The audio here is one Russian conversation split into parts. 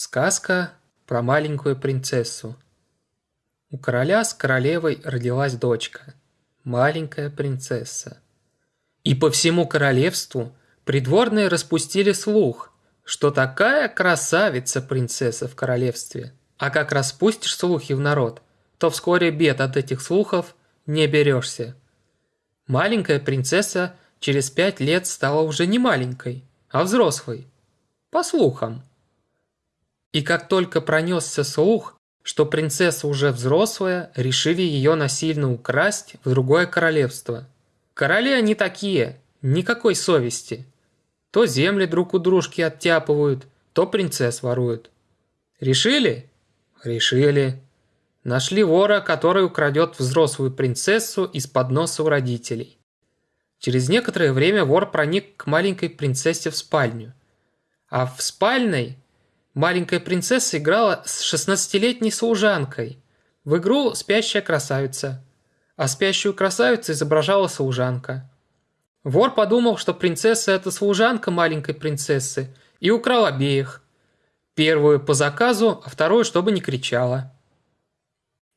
Сказка про маленькую принцессу. У короля с королевой родилась дочка, маленькая принцесса. И по всему королевству придворные распустили слух, что такая красавица принцесса в королевстве. А как распустишь слухи в народ, то вскоре бед от этих слухов не берешься. Маленькая принцесса через пять лет стала уже не маленькой, а взрослой. По слухам. И как только пронесся слух, что принцесса уже взрослая, решили ее насильно украсть в другое королевство. Короли они такие, никакой совести. То земли друг у дружки оттяпывают, то принцесс воруют. Решили? Решили. Нашли вора, который украдет взрослую принцессу из-под носа у родителей. Через некоторое время вор проник к маленькой принцессе в спальню. А в спальной Маленькая принцесса играла с 16-летней служанкой. В игру «Спящая красавица». А спящую красавицу изображала служанка. Вор подумал, что принцесса – это служанка маленькой принцессы, и украл обеих. Первую по заказу, а вторую, чтобы не кричала.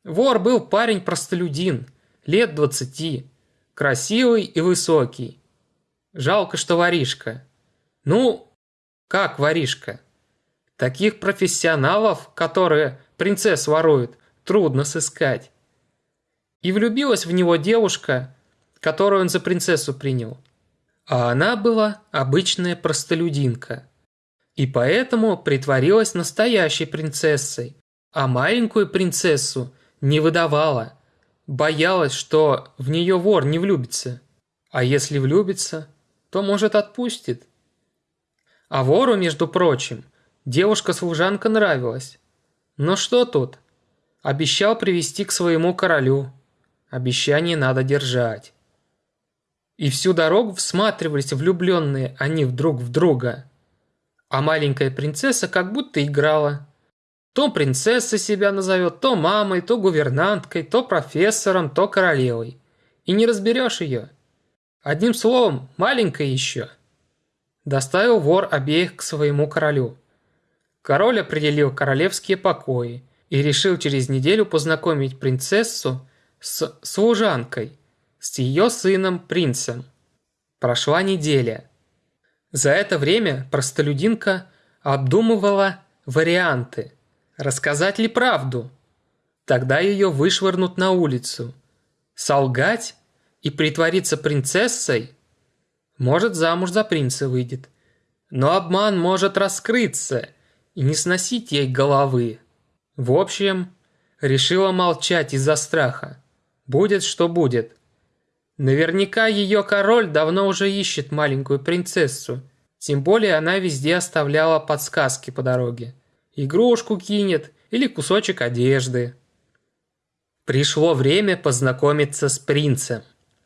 Вор был парень-простолюдин, лет двадцати, красивый и высокий. Жалко, что воришка. Ну, как воришка? Таких профессионалов, которые принцесс воруют, трудно сыскать. И влюбилась в него девушка, которую он за принцессу принял. А она была обычная простолюдинка. И поэтому притворилась настоящей принцессой, а маленькую принцессу не выдавала. Боялась, что в нее вор не влюбится. А если влюбится, то, может, отпустит. А вору, между прочим, Девушка-служанка нравилась. Но что тут? Обещал привести к своему королю. Обещание надо держать. И всю дорогу всматривались влюбленные они вдруг в друга. А маленькая принцесса как будто играла. То принцесса себя назовет, то мамой, то гувернанткой, то профессором, то королевой. И не разберешь ее. Одним словом, маленькая еще. Доставил вор обеих к своему королю. Король определил королевские покои и решил через неделю познакомить принцессу с служанкой, с ее сыном принцем. Прошла неделя. За это время простолюдинка обдумывала варианты. Рассказать ли правду? Тогда ее вышвырнут на улицу. Солгать и притвориться принцессой? Может, замуж за принца выйдет. Но обман может раскрыться – и не сносить ей головы. В общем, решила молчать из-за страха. Будет что будет. Наверняка ее король давно уже ищет маленькую принцессу. Тем более она везде оставляла подсказки по дороге. Игрушку кинет или кусочек одежды. Пришло время познакомиться с принцем.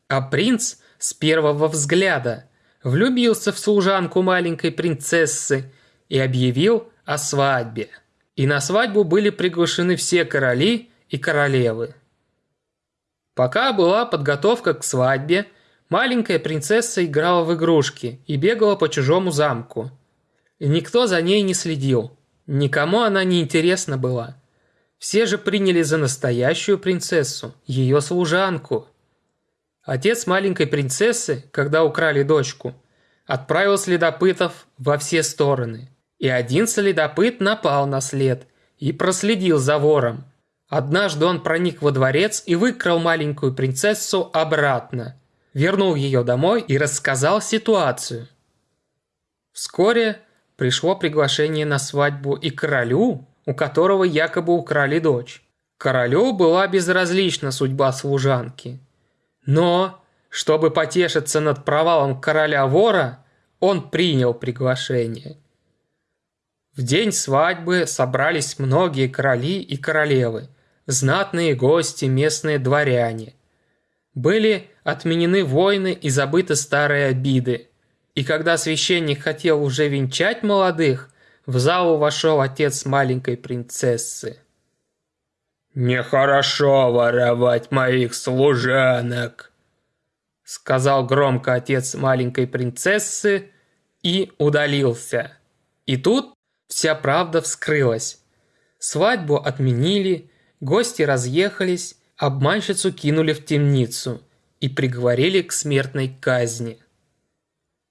А принц с первого взгляда влюбился в служанку маленькой принцессы и объявил о свадьбе. И на свадьбу были приглашены все короли и королевы. Пока была подготовка к свадьбе, маленькая принцесса играла в игрушки и бегала по чужому замку. И никто за ней не следил, никому она не интересна была. Все же приняли за настоящую принцессу, ее служанку. Отец маленькой принцессы, когда украли дочку, отправил следопытов во все стороны – и один следопыт напал на след и проследил за вором. Однажды он проник во дворец и выкрал маленькую принцессу обратно, вернул ее домой и рассказал ситуацию. Вскоре пришло приглашение на свадьбу и королю, у которого якобы украли дочь. Королю была безразлична судьба служанки. Но, чтобы потешиться над провалом короля-вора, он принял приглашение – в день свадьбы собрались многие короли и королевы, знатные гости, местные дворяне. Были отменены войны и забыты старые обиды. И когда священник хотел уже венчать молодых, в залу вошел отец маленькой принцессы. «Нехорошо воровать моих служанок», — сказал громко отец маленькой принцессы и удалился. И тут Вся правда вскрылась. Свадьбу отменили, гости разъехались, обманщицу кинули в темницу и приговорили к смертной казни.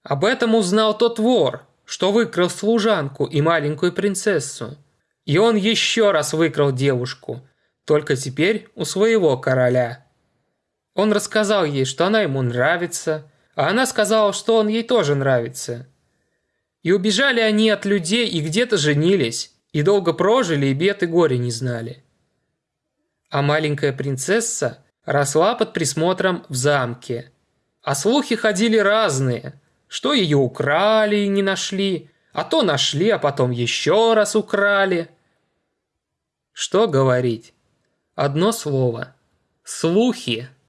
Об этом узнал тот вор, что выкрал служанку и маленькую принцессу. И он еще раз выкрал девушку, только теперь у своего короля. Он рассказал ей, что она ему нравится, а она сказала, что он ей тоже нравится. И убежали они от людей и где-то женились, и долго прожили и бед и горе не знали. А маленькая принцесса росла под присмотром в замке. А слухи ходили разные, что ее украли и не нашли, а то нашли, а потом еще раз украли. Что говорить? Одно слово. Слухи.